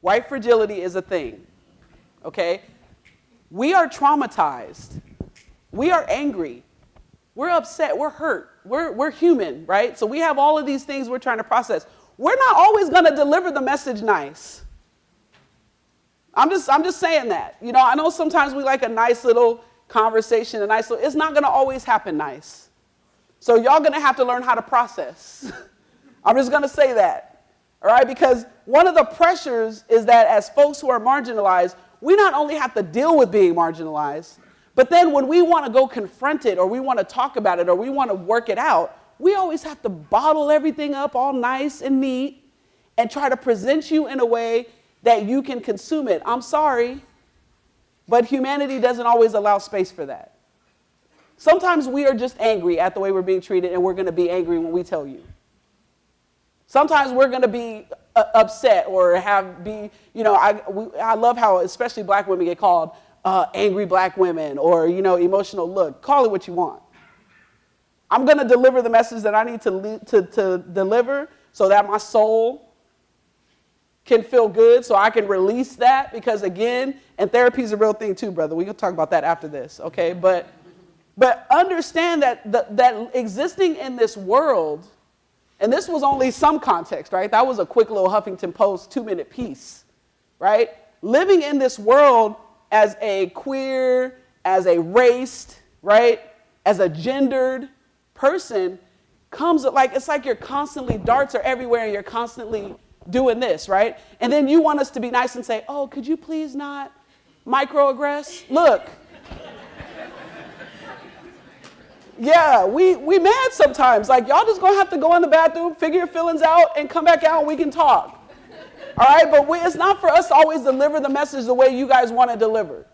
White fragility is a thing. Okay? We are traumatized. We are angry. We're upset. We're hurt. We're, we're human, right? So we have all of these things we're trying to process. We're not always going to deliver the message nice. I'm just, I'm just saying that. You know, I know sometimes we like a nice little conversation, a nice little, it's not going to always happen nice. So y'all going to have to learn how to process. I'm just going to say that. All right? Because one of the pressures is that as folks who are marginalized, we not only have to deal with being marginalized, but then when we want to go confront it or we want to talk about it or we want to work it out, we always have to bottle everything up all nice and neat and try to present you in a way that you can consume it. I'm sorry, but humanity doesn't always allow space for that. Sometimes we are just angry at the way we're being treated and we're going to be angry when we tell you. Sometimes we're going to be uh, upset or have be, you know, I, we, I love how especially black women get called uh, angry black women or, you know, emotional look. Call it what you want. I'm going to deliver the message that I need to, to, to deliver so that my soul can feel good, so I can release that. Because again, and therapy is a real thing too, brother. We can talk about that after this, okay? But, but understand that, the, that existing in this world – and this was only some context, right? That was a quick little Huffington Post two minute piece, right? Living in this world as a queer, as a raced, right? As a gendered person comes like, it's like you're constantly, darts are everywhere and you're constantly doing this, right? And then you want us to be nice and say, oh, could you please not microaggress? Look, Yeah, we, we mad sometimes. Like, y'all just gonna have to go in the bathroom, figure your feelings out, and come back out and we can talk. All right, but we, it's not for us to always deliver the message the way you guys want to deliver.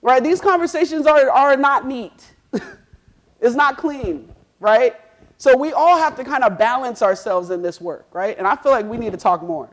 Right? These conversations are, are not neat. it's not clean, right? So we all have to kind of balance ourselves in this work, right? And I feel like we need to talk more.